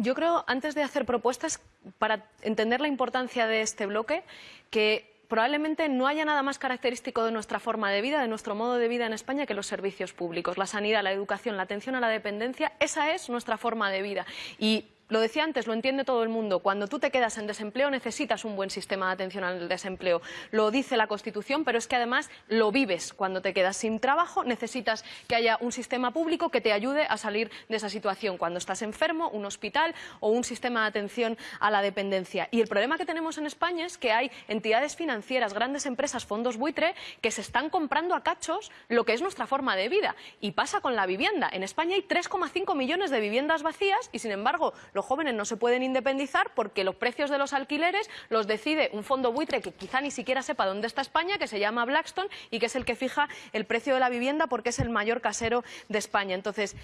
Yo creo, antes de hacer propuestas, para entender la importancia de este bloque, que probablemente no haya nada más característico de nuestra forma de vida, de nuestro modo de vida en España, que los servicios públicos. La sanidad, la educación, la atención a la dependencia, esa es nuestra forma de vida. Y lo decía antes, lo entiende todo el mundo. Cuando tú te quedas en desempleo necesitas un buen sistema de atención al desempleo. Lo dice la Constitución, pero es que además lo vives. Cuando te quedas sin trabajo necesitas que haya un sistema público que te ayude a salir de esa situación. Cuando estás enfermo, un hospital o un sistema de atención a la dependencia. Y el problema que tenemos en España es que hay entidades financieras, grandes empresas, fondos buitre, que se están comprando a cachos lo que es nuestra forma de vida. Y pasa con la vivienda. En España hay 3,5 millones de viviendas vacías y, sin embargo, los jóvenes no se pueden independizar porque los precios de los alquileres los decide un fondo buitre que quizá ni siquiera sepa dónde está España, que se llama Blackstone y que es el que fija el precio de la vivienda porque es el mayor casero de España. Entonces,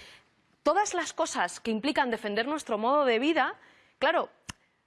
todas las cosas que implican defender nuestro modo de vida, claro,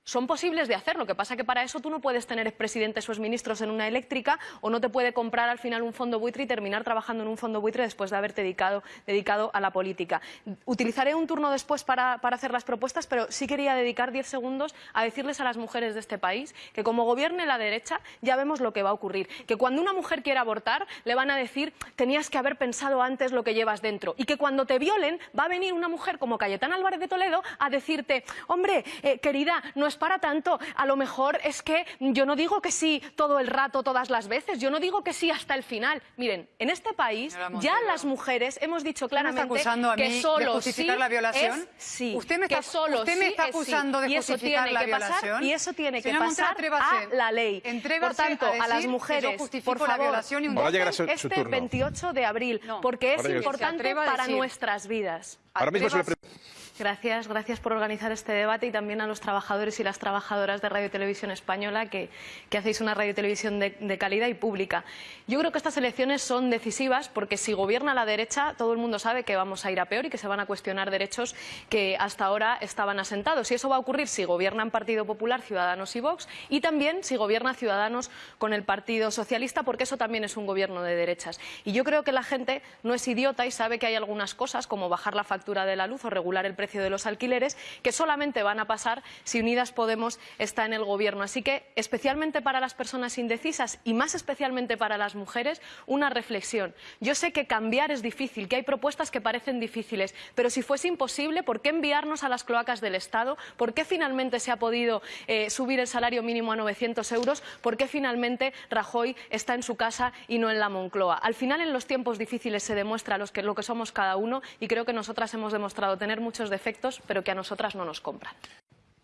son posibles de hacer. Lo que pasa es que para eso tú no puedes tener expresidentes o exministros en una eléctrica o no te puede comprar al final un fondo buitre y terminar trabajando en un fondo buitre después de haberte dedicado, dedicado a la política. Utilizaré un turno después para, para, hacer las propuestas, pero sí quería dedicar diez segundos a decirles a las mujeres de este país que como gobierne la derecha ya vemos lo que va a ocurrir. Que cuando una mujer quiera abortar le van a decir tenías que haber pensado antes lo que llevas dentro. Y que cuando te violen va a venir una mujer como Cayetana Álvarez de Toledo a decirte hombre, eh, querida, no es para tanto. A lo mejor es que yo no digo que sí todo el rato, todas las veces. Yo no digo que sí hasta el final. Miren, en este país ya las mujeres hemos dicho claramente acusando a que mí solo de justificar sí la violación? es sí. ¿Usted me está, que solo usted me sí está es sí. acusando de y eso justificar tiene la que violación? pasar y eso tiene que pasar atrévase. a la ley. Por tanto, a a, las que mujeres, por la favor, violación y un- llegará su- su este turno. 28 de abril, No. porque es su- importante a para decir- nuestras vidas. Ahora mismo se le pre- Gracias, gracias por organizar este debate y también a los trabajadores y las trabajadoras de Radio Televisión Española que, hacéis una radio televisión de, de calidad y pública. Yo creo que estas elecciones son decisivas porque si gobierna la derecha todo el mundo sabe que vamos a ir a peor y que se van a cuestionar derechos que hasta ahora estaban asentados. Y eso va a ocurrir si gobiernan Partido Popular, Ciudadanos y Vox y también si gobierna Ciudadanos con el Partido Socialista porque eso también es un gobierno de derechas. Y yo creo que la gente no es idiota y sabe que hay algunas cosas como bajar la factura de la luz o regular el precio de los alquileres que solamente van a pasar si Unidas Podemos está en el gobierno. Así que, especialmente para las personas indecisas y más especialmente para las mujeres, una reflexión. Yo sé que cambiar es difícil, que hay propuestas que parecen difíciles, pero si fuese imposible, ¿por qué enviarnos a las cloacas del Estado? ¿Por qué finalmente se ha podido eh, subir el salario mínimo a 900 euros? ¿Por qué finalmente Rajoy está en su casa y no en la Moncloa? Al final, en los tiempos difíciles se demuestra lo que somos cada uno y creo que nosotras hemos demostrado tener muchos defectos, pero que a nosotras no nos compran.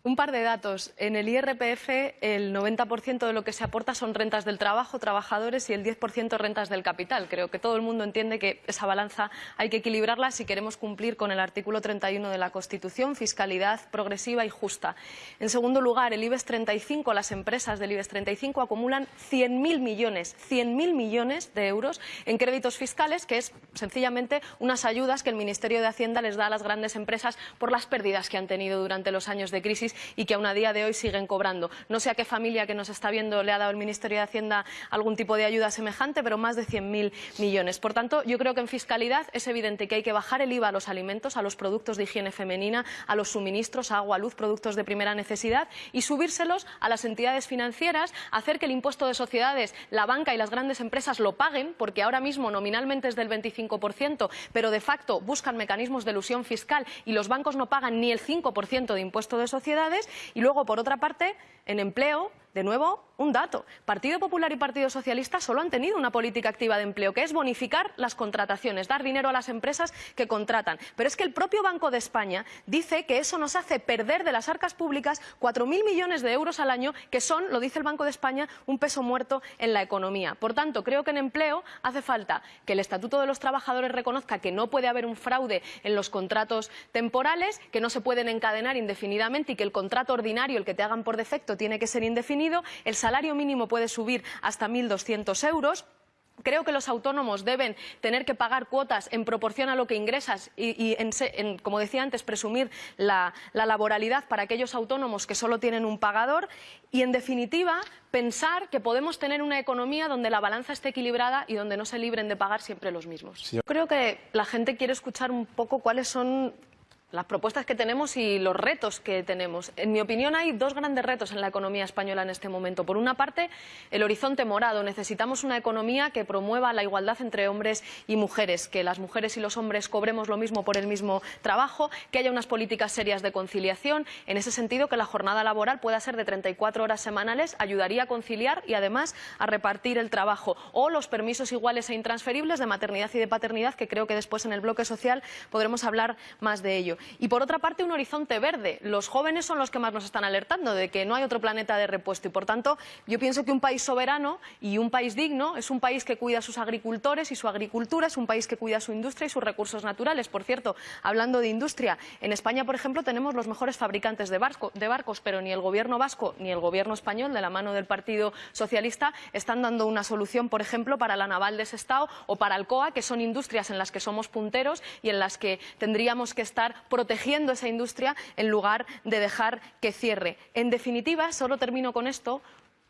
Un par de datos. En el IRPF el 90% de lo que se aporta son rentas del trabajo, trabajadores y el 10% rentas del capital. Creo que todo el mundo entiende que esa balanza hay que equilibrarla si queremos cumplir con el artículo 31 de la Constitución, fiscalidad progresiva y justa. En segundo lugar, el IBEX 35, las empresas del IBEX 35 acumulan 100.000 millones, 100.000 millones de euros en créditos fiscales, que es sencillamente unas ayudas que el Ministerio de Hacienda les da a las grandes empresas por las pérdidas que han tenido durante los años de crisis y que aún a día de hoy siguen cobrando. No sé a qué familia que nos está viendo le ha dado el Ministerio de Hacienda algún tipo de ayuda semejante, pero más de 100.000 millones. Por tanto, yo creo que en fiscalidad es evidente que hay que bajar el IVA a los alimentos, a los productos de higiene femenina, a los suministros, agua, luz, productos de primera necesidad y subírselos a las entidades financieras, hacer que el impuesto de sociedades, la banca y las grandes empresas lo paguen, porque ahora mismo nominalmente es del 25%, pero de facto buscan mecanismos de elusión fiscal y los bancos no pagan ni el 5% de impuesto de sociedades. Y luego, por otra parte, en empleo, de nuevo, un dato. Partido Popular y Partido Socialista solo han tenido una política activa de empleo, que es bonificar las contrataciones, dar dinero a las empresas que contratan. Pero es que el propio Banco de España dice que eso nos hace perder de las arcas públicas 4.000 millones de euros al año, que son, lo dice el Banco de España, un peso muerto en la economía. Por tanto, creo que en empleo hace falta que el Estatuto de los Trabajadores reconozca que no puede haber un fraude en los contratos temporales, que no se pueden encadenar indefinidamente y que el contrato ordinario, el que te hagan por defecto, tiene que ser indefinido. Salario mínimo puede subir hasta 1.200 euros. Creo que los autónomos deben tener que pagar cuotas en proporción a lo que ingresas y, y en, en, como decía antes, presumir la, la, laboralidad para aquellos autónomos que solo tienen un pagador y, en definitiva, pensar que podemos tener una economía donde la balanza esté equilibrada y donde no se libren de pagar siempre los mismos. Señor. Creo que la gente quiere escuchar un poco cuáles son las propuestas que tenemos y los retos que tenemos. En mi opinión hay dos grandes retos en la economía española en este momento. Por una parte, el horizonte morado. Necesitamos una economía que promueva la igualdad entre hombres y mujeres, que las mujeres y los hombres cobremos lo mismo por el mismo trabajo, que haya unas políticas serias de conciliación. En ese sentido, que la jornada laboral pueda ser de 34 horas semanales ayudaría a conciliar y además a repartir el trabajo. O los permisos iguales e intransferibles de maternidad y de paternidad, que creo que después en el bloque social podremos hablar más de ello. Y por otra parte, un horizonte verde. Los jóvenes son los que más nos están alertando de que no hay otro planeta de repuesto y, por tanto, yo pienso que un país soberano y un país digno es un país que cuida a sus agricultores y su agricultura, es un país que cuida su industria y sus recursos naturales. Por cierto, hablando de industria, en España, por ejemplo, tenemos los mejores fabricantes de, de barcos, pero ni el gobierno vasco ni el gobierno español, de la mano del Partido Socialista, están dando una solución, por ejemplo, para la naval de Sestao o para Alcoa, que son industrias en las que somos punteros y en las que tendríamos que estar protegiendo esa industria en lugar de dejar que cierre. En definitiva, solo termino con esto,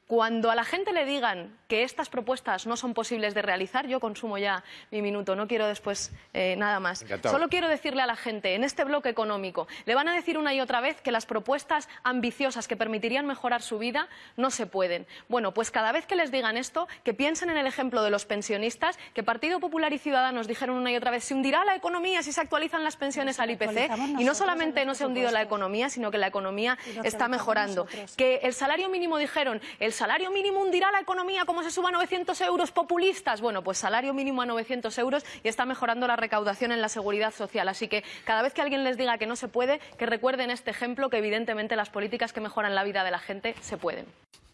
cuando a la gente le digan que estas propuestas no son posibles de realizar, yo consumo ya mi minuto, no quiero después eh, nada más. Solo quiero decirle a la gente, en este bloque económico, le van a decir una y otra vez que las propuestas ambiciosas que permitirían mejorar su vida no se pueden. Bueno, pues cada vez que les digan esto, que piensen en el ejemplo de los pensionistas, que Partido Popular y Ciudadanos dijeron una y otra vez, se hundirá la economía si se actualizan las pensiones al IPC, y no solamente no se ha hundido la economía, sino que la economía está mejorando. Que el salario mínimo dijeron, el salario mínimo hundirá la economía como se suba a 900 euros populistas. Bueno, pues salario mínimo a 900 euros y está mejorando la recaudación en la seguridad social. Así que cada vez que alguien les diga que no se puede, que recuerden este ejemplo que evidentemente las políticas que mejoran la vida de la gente se pueden.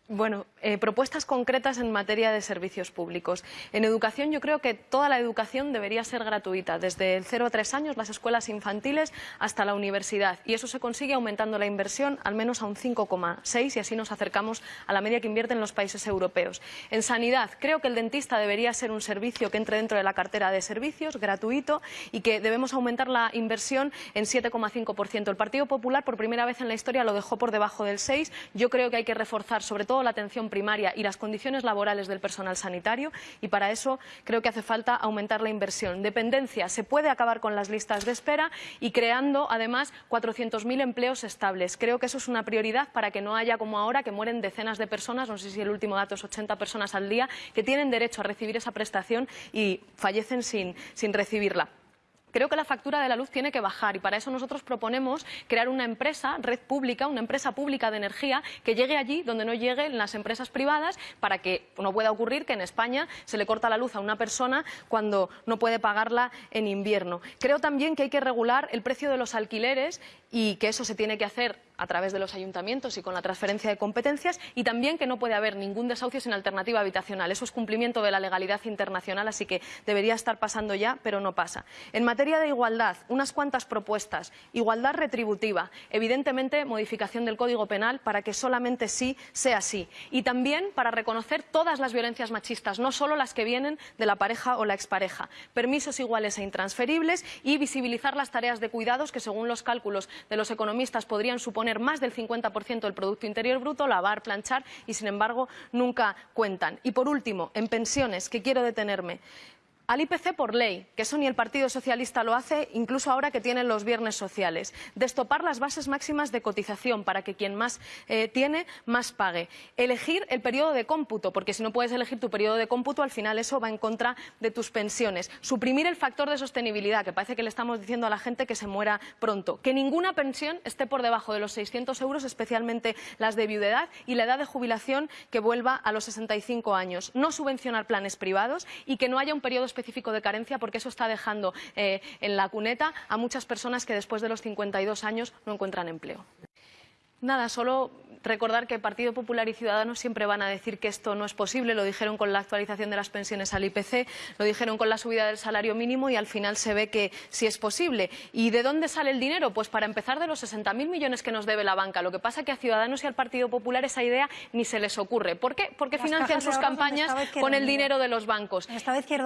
Bueno, eh, propuestas concretas en materia de servicios públicos. En educación yo creo que toda la educación debería ser gratuita, desde el 0 a 3 años, las escuelas infantiles, hasta la universidad. Y eso se consigue aumentando la inversión al menos a un 5,6 y así nos acercamos a la media que invierten los países europeos. En sanidad, creo que el dentista debería ser un servicio que entre dentro de la cartera de servicios, gratuito, y que debemos aumentar la inversión en 7,5%. El Partido Popular, por primera vez en la historia, lo dejó por debajo del 6. Yo creo que hay que reforzar sobre todo la atención primaria y las condiciones laborales del personal sanitario y para eso creo que hace falta aumentar la inversión. Dependencia, se puede acabar con las listas de espera y creando además 400.000 empleos estables. Creo que eso es una prioridad para que no haya como ahora que mueren decenas de personas, no sé si el último dato es 80 personas al día, que tienen derecho a recibir esa prestación y fallecen sin, sin recibirla. Creo que la factura de la luz tiene que bajar y para eso nosotros proponemos crear una empresa, red pública, una empresa pública de energía que llegue allí donde no lleguen las empresas privadas para que no pueda ocurrir que en España se le corta la luz a una persona cuando no puede pagarla en invierno. Creo también que hay que regular el precio de los alquileres y que eso se tiene que hacer a través de los ayuntamientos y con la transferencia de competencias y también que no puede haber ningún desahucio sin alternativa habitacional. Eso es cumplimiento de la legalidad internacional, así que debería estar pasando ya, pero no pasa. En materia de igualdad, unas cuantas propuestas. Igualdad retributiva, evidentemente modificación del Código Penal para que solamente sí sea sí. Y también para reconocer todas las violencias machistas, no solo las que vienen de la pareja o la expareja. Permisos iguales e intransferibles y visibilizar las tareas de cuidados que, según los cálculos de los economistas, podrían suponer más del 50% del Producto Interior Bruto, lavar, planchar y, sin embargo, nunca cuentan. Y, por último, en pensiones, que quiero detenerme al IPC por ley, que eso ni el Partido Socialista lo hace, incluso ahora que tienen los viernes sociales. Destopar las bases máximas de cotización para que quien más eh, tiene, más pague. Elegir el periodo de cómputo, porque si no puedes elegir tu periodo de cómputo, al final eso va en contra de tus pensiones. Suprimir el factor de sostenibilidad, que parece que le estamos diciendo a la gente que se muera pronto. Que ninguna pensión esté por debajo de los 600 euros, especialmente las de viudedad, y la edad de jubilación que vuelva a los 65 años. No subvencionar planes privados y que no haya un periodo específico específico de carencia porque eso está dejando eh, en la cuneta a muchas personas que después de los 52 años no encuentran empleo. Nada, solo recordar que Partido Popular y Ciudadanos siempre van a decir que esto no es posible. Lo dijeron con la actualización de las pensiones al IPC, lo dijeron con la subida del salario mínimo y al final se ve que sí es posible. ¿Y de dónde sale el dinero? Pues para empezar de los 60.000 millones que nos debe la banca. Lo que pasa es que a Ciudadanos y al Partido Popular esa idea ni se les ocurre. ¿Por qué? Porque financian sus campañas con el dinero de los bancos.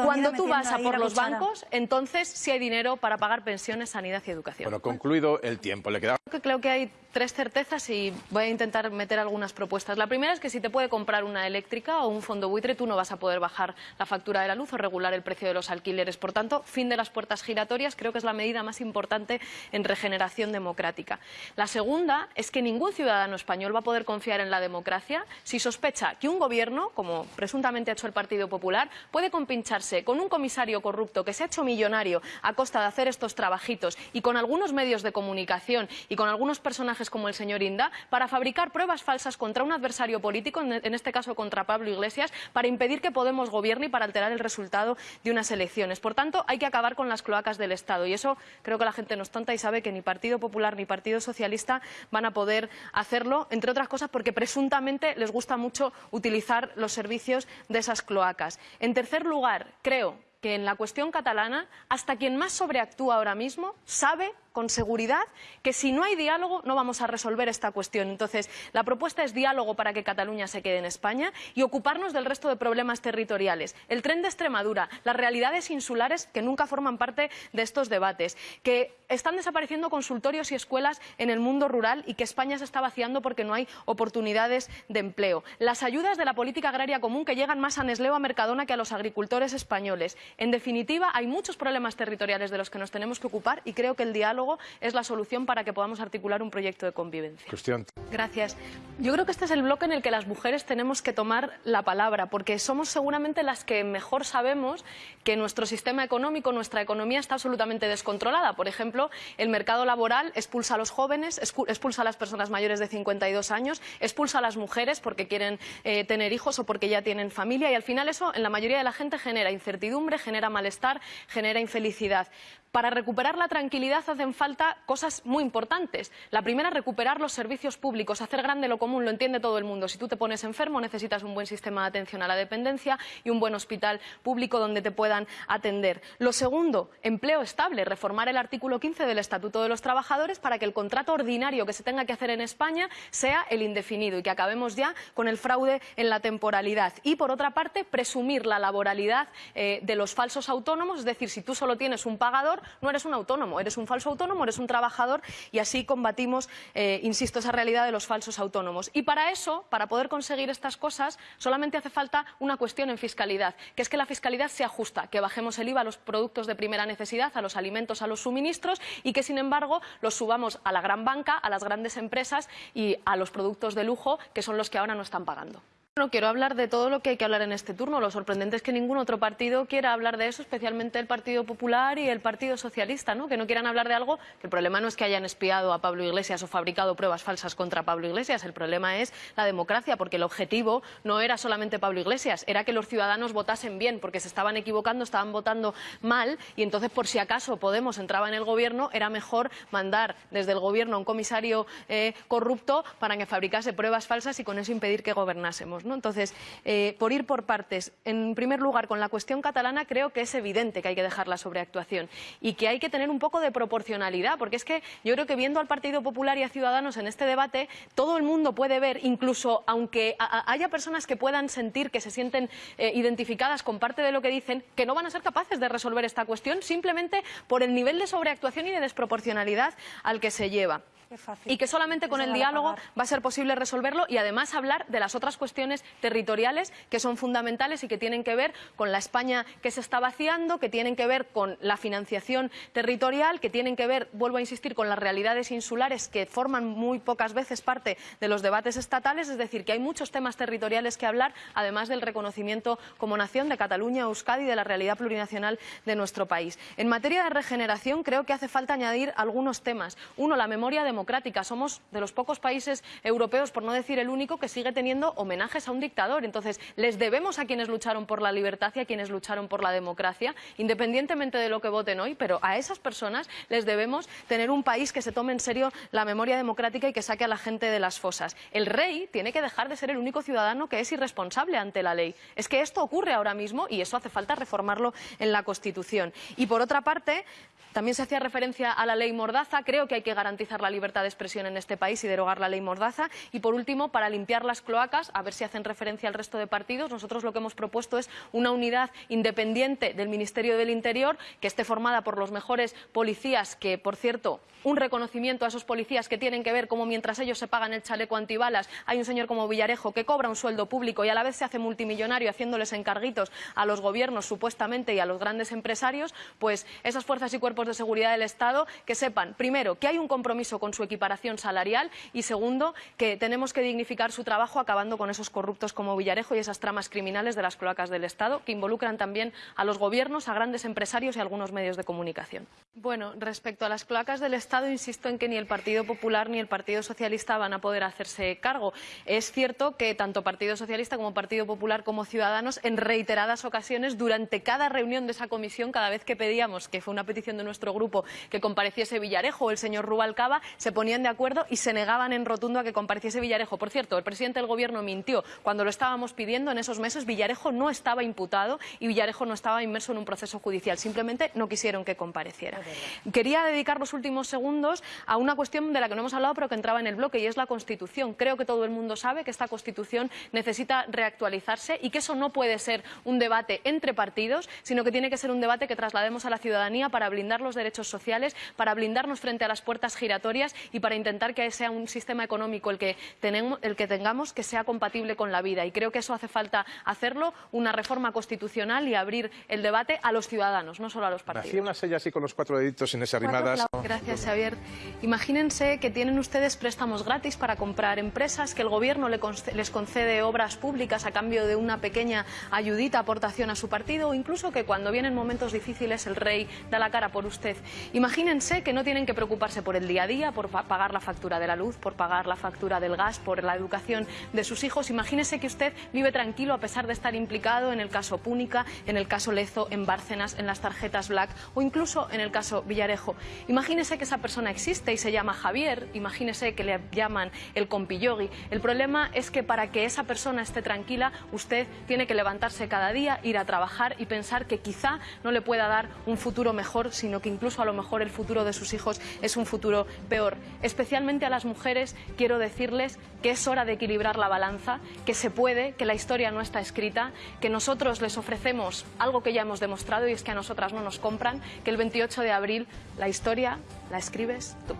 Cuando tú vas a por los bancos, entonces sí hay dinero para pagar pensiones, sanidad y educación. Bueno, concluido el tiempo. Le queda... Creo que hay tres certezas y voy a intentar meter algunas propuestas. La primera es que si te puede comprar una eléctrica o un fondo buitre, tú no vas a poder bajar la factura de la luz o regular el precio de los alquileres. Por tanto, fin de las puertas giratorias creo que es la medida más importante en regeneración democrática. La segunda es que ningún ciudadano español va a poder confiar en la democracia si sospecha que un gobierno, como presuntamente ha hecho el Partido Popular, puede compincharse con un comisario corrupto que se ha hecho millonario a costa de hacer estos trabajitos y con algunos medios de comunicación y con algunos personajes como el señor Inda para fabricar pruebas falsas contra un adversario político, en este caso contra Pablo Iglesias, para impedir que Podemos gobierne y para alterar el resultado de unas elecciones. Por tanto, hay que acabar con las cloacas del Estado y eso creo que la gente no es tonta y sabe que ni Partido Popular ni Partido Socialista van a poder hacerlo, entre otras cosas porque presuntamente les gusta mucho utilizar los servicios de esas cloacas. En tercer lugar, creo que en la cuestión catalana, hasta quien más sobreactúa ahora mismo sabe con seguridad que si no hay diálogo no vamos a resolver esta cuestión. Entonces, la propuesta es diálogo para que Cataluña se quede en España y ocuparnos del resto de problemas territoriales. El tren de Extremadura, las realidades insulares que nunca forman parte de estos debates, que están desapareciendo consultorios y escuelas en el mundo rural y que España se está vaciando porque no hay oportunidades de empleo. Las ayudas de la política agraria común que llegan más a Nesleo, a Mercadona que a los agricultores españoles. En definitiva, hay muchos problemas territoriales de los que nos tenemos que ocupar y creo que el diálogo es la solución para que podamos articular un proyecto de convivencia. Gracias. Yo creo que este es el bloque en el que las mujeres tenemos que tomar la palabra, porque somos seguramente las que mejor sabemos que nuestro sistema económico, nuestra economía está absolutamente descontrolada. Por ejemplo, el mercado laboral expulsa a los jóvenes, expulsa a las personas mayores de 52 años, expulsa a las mujeres porque quieren eh, tener hijos o porque ya tienen familia y al final eso en la mayoría de la gente genera incertidumbre, genera malestar, genera infelicidad. Para recuperar la tranquilidad hacen falta cosas muy importantes. La primera, recuperar los servicios públicos, hacer grande lo común, lo entiende todo el mundo. Si tú te pones enfermo, necesitas un buen sistema de atención a la dependencia y un buen hospital público donde te puedan atender. Lo segundo, empleo estable, reformar el artículo 15 del Estatuto de los Trabajadores para que el contrato ordinario que se tenga que hacer en España sea el indefinido y que acabemos ya con el fraude en la temporalidad. Y, por otra parte, presumir la laboralidad eh, de los falsos autónomos, es decir, si tú solo tienes un pagador, no eres un autónomo, eres un falso autónomo, eres un trabajador y así combatimos, eh, insisto, esa realidad de los falsos autónomos. Y para eso, para poder conseguir estas cosas, solamente hace falta una cuestión en fiscalidad, que es que la fiscalidad sea justa, que bajemos el IVA a los productos de primera necesidad, a los alimentos, a los suministros y que, sin embargo, los subamos a la gran banca, a las grandes empresas y a los productos de lujo, que son los que ahora no están pagando. No quiero hablar de todo lo que hay que hablar en este turno. Lo sorprendente es que ningún otro partido quiera hablar de eso, especialmente el Partido Popular y el Partido Socialista, ¿no? que no quieran hablar de algo el problema no es que hayan espiado a Pablo Iglesias o fabricado pruebas falsas contra Pablo Iglesias, el problema es la democracia, porque el objetivo no era solamente Pablo Iglesias, era que los ciudadanos votasen bien, porque se estaban equivocando, estaban votando mal y entonces por si acaso Podemos entraba en el gobierno, era mejor mandar desde el gobierno a un comisario eh, corrupto para que fabricase pruebas falsas y con eso impedir que gobernásemos. Entonces, eh, por ir por partes, en primer lugar, con la cuestión catalana creo que es evidente que hay que dejar la sobreactuación y que hay que tener un poco de proporcionalidad, porque es que yo creo que viendo al Partido Popular y a Ciudadanos en este debate, todo el mundo puede ver, incluso aunque haya personas que puedan sentir que se sienten eh, identificadas con parte de lo que dicen, que no van a ser capaces de resolver esta cuestión simplemente por el nivel de sobreactuación y de desproporcionalidad al que se lleva y que solamente con el diálogo va a ser posible resolverlo y además hablar de las otras cuestiones territoriales que son fundamentales y que tienen que ver con la España que se está vaciando, que tienen que ver con la financiación territorial, que tienen que ver, vuelvo a insistir, con las realidades insulares que forman muy pocas veces parte de los debates estatales, es decir, que hay muchos temas territoriales que hablar, además del reconocimiento como nación de Cataluña, Euskadi y de la realidad plurinacional de nuestro país. En materia de regeneración creo que hace falta añadir algunos temas. Uno, la memoria de Somos de los pocos países europeos, por no decir el único, que sigue teniendo homenajes a un dictador. Entonces, les debemos a quienes lucharon por la libertad y a quienes lucharon por la democracia, independientemente de lo que voten hoy, pero a esas personas les debemos tener un país que se tome en serio la memoria democrática y que saque a la gente de las fosas. El rey tiene que dejar de ser el único ciudadano que es irresponsable ante la ley. Es que esto ocurre ahora mismo y eso hace falta reformarlo en la Constitución. Y por otra parte, También se hacía referencia a la ley Mordaza. Creo que hay que garantizar la libertad de expresión en este país y derogar la ley Mordaza. Y por último, para limpiar las cloacas, a ver si hacen referencia al resto de partidos, nosotros lo que hemos propuesto es una unidad independiente del Ministerio del Interior que esté formada por los mejores policías que, por cierto, un reconocimiento a esos policías que tienen que ver cómo mientras ellos se pagan el chaleco antibalas, hay un señor como Villarejo que cobra un sueldo público y a la vez se hace multimillonario haciéndoles encarguitos a los gobiernos supuestamente y a los grandes empresarios, pues esas fuerzas y cuerpos de seguridad del Estado que sepan, primero, que hay un compromiso con su equiparación salarial y segundo, que tenemos que dignificar su trabajo acabando con esos corruptos como Villarejo y esas tramas criminales de las cloacas del Estado que involucran también a los gobiernos, a grandes empresarios y a algunos medios de comunicación. Bueno, respecto a las cloacas del Estado, insisto en que ni el Partido Popular ni el Partido Socialista van a poder hacerse cargo. Es cierto que tanto Partido Socialista como Partido Popular como Ciudadanos, en reiteradas ocasiones, durante cada reunión de esa comisión, cada vez que pedíamos, que fue una petición de nuestro grupo, que compareciese Villarejo o el señor Rubalcaba, se ponían de acuerdo y se negaban en rotundo a que compareciese Villarejo. Por cierto, el presidente del Gobierno mintió. Cuando lo estábamos pidiendo en esos meses, Villarejo no estaba imputado y Villarejo no estaba inmerso en un proceso judicial. Simplemente no quisieron que compareciera. Quería dedicar los últimos segundos a una cuestión de la que no hemos hablado pero que entraba en el bloque y es la Constitución. Creo que todo el mundo sabe que esta Constitución necesita reactualizarse y que eso no puede ser un debate entre partidos, sino que tiene que ser un debate que traslademos a la ciudadanía para blindar los derechos sociales, para blindarnos frente a las puertas giratorias y para intentar que sea un sistema económico el que, tenemos, el que tengamos que sea compatible con la vida. Y creo que eso hace falta hacerlo, una reforma constitucional y abrir el debate a los ciudadanos, no solo a los partidos. Hacía una sella así con los cuatro deditos sin arrimadas. Gracias, Imagínense que tienen ustedes préstamos gratis para comprar empresas, que el gobierno les concede obras públicas a cambio de una pequeña ayudita, aportación a su partido, o incluso que cuando vienen momentos difíciles el rey da la cara por usted. Imagínense que no tienen que preocuparse por el día a día, por pagar la factura de la luz, por pagar la factura del gas, por la educación de sus hijos. Imagínense que usted vive tranquilo a pesar de estar implicado en el caso Púnica, en el caso Lezo, en Bárcenas, en las tarjetas Black o incluso en el caso Villarejo. Imagínese que esa persona existe y se llama Javier, imagínese que le llaman el compillogi. El problema es que para que esa persona esté tranquila, usted tiene que levantarse cada día, ir a trabajar y pensar que quizá no le pueda dar un futuro mejor, sino que incluso a lo mejor el futuro de sus hijos es un futuro peor. Especialmente a las mujeres quiero decirles que es hora de equilibrar la balanza, que se puede, que la historia no está escrita, que nosotros les ofrecemos algo que ya hemos demostrado y es que a nosotras no nos compran, que el 28 de abril la historia la escribes tú.